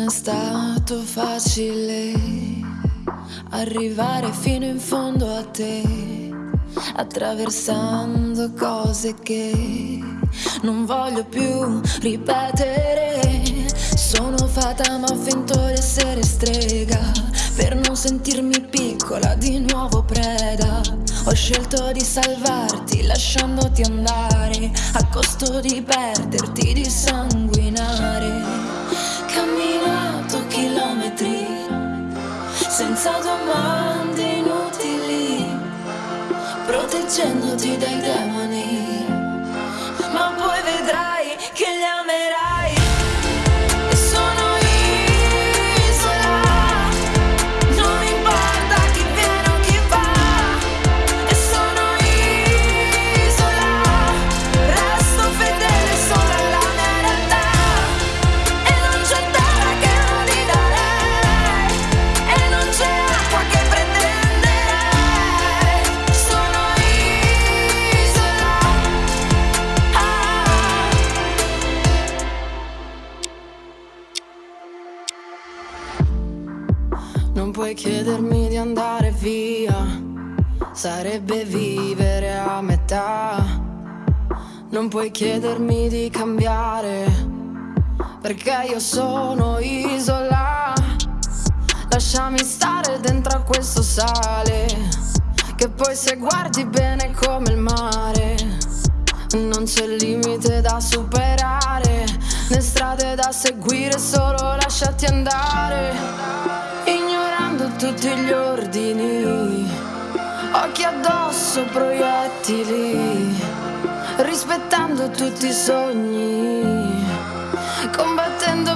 è stato facile arrivare fino in fondo a te, attraversando cose che non voglio più ripetere. Sono fata ma ho finto di essere strega per non sentirmi piccola di nuovo preda. Ho scelto di salvarti lasciandoti andare a costo di perderti, di sanguinare 前ゃんの時代だもん puoi chiedermi di andare via, sarebbe vivere a metà. Non puoi chiedermi di cambiare, perché io sono isola. Lasciami stare dentro a questo sale, che poi se guardi bene come il mare. Non c'è limite da superare, né strade da seguire, tutti gli ordini, occhi addosso, proiettili, rispettando tutti i sogni, combattendo